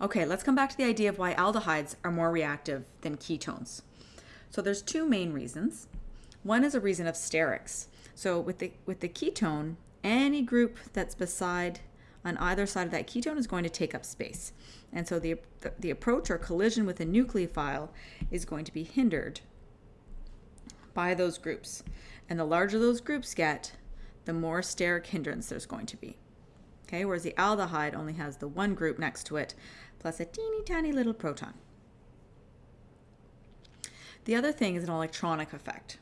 Okay, let's come back to the idea of why aldehydes are more reactive than ketones. So there's two main reasons. One is a reason of sterics. So with the with the ketone, any group that's beside on either side of that ketone is going to take up space. And so the, the, the approach or collision with a nucleophile is going to be hindered by those groups. And the larger those groups get, the more steric hindrance there's going to be. Okay, whereas the aldehyde only has the one group next to it, plus a teeny tiny little proton. The other thing is an electronic effect.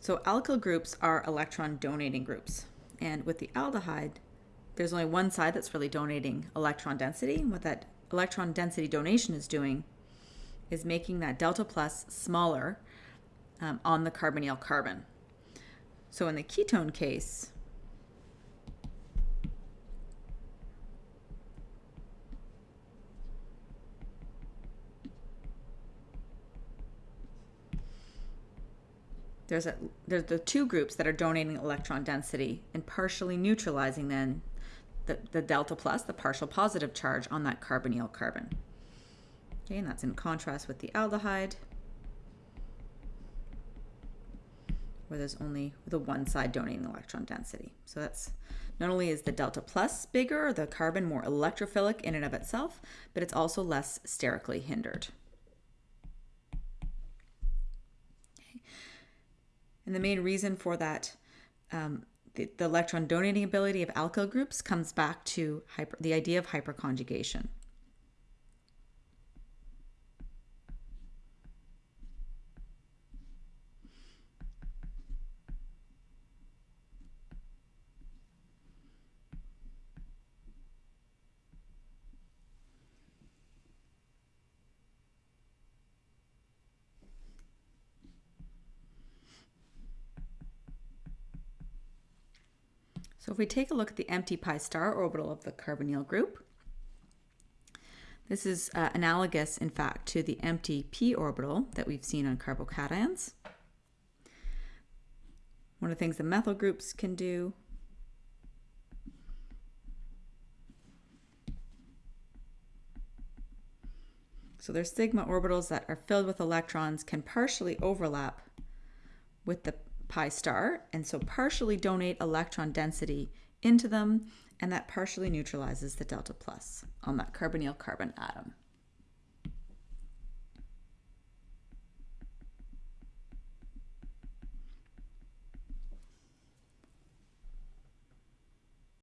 So alkyl groups are electron donating groups. And with the aldehyde, there's only one side that's really donating electron density. And what that electron density donation is doing is making that delta plus smaller um, on the carbonyl carbon. So in the ketone case, there's a there's the two groups that are donating electron density and partially neutralizing then the, the delta plus, the partial positive charge on that carbonyl carbon. Okay, and that's in contrast with the aldehyde, where there's only the one side donating electron density. So that's not only is the delta plus bigger, the carbon more electrophilic in and of itself, but it's also less sterically hindered. And the main reason for that, um, the, the, electron donating ability of alkyl groups comes back to hyper, the idea of hyperconjugation. So if we take a look at the empty pi star orbital of the carbonyl group, this is uh, analogous, in fact, to the empty p orbital that we've seen on carbocations. One of the things the methyl groups can do So their sigma orbitals that are filled with electrons can partially overlap with the pi star, and so partially donate electron density into them, and that partially neutralizes the delta plus on that carbonyl carbon atom.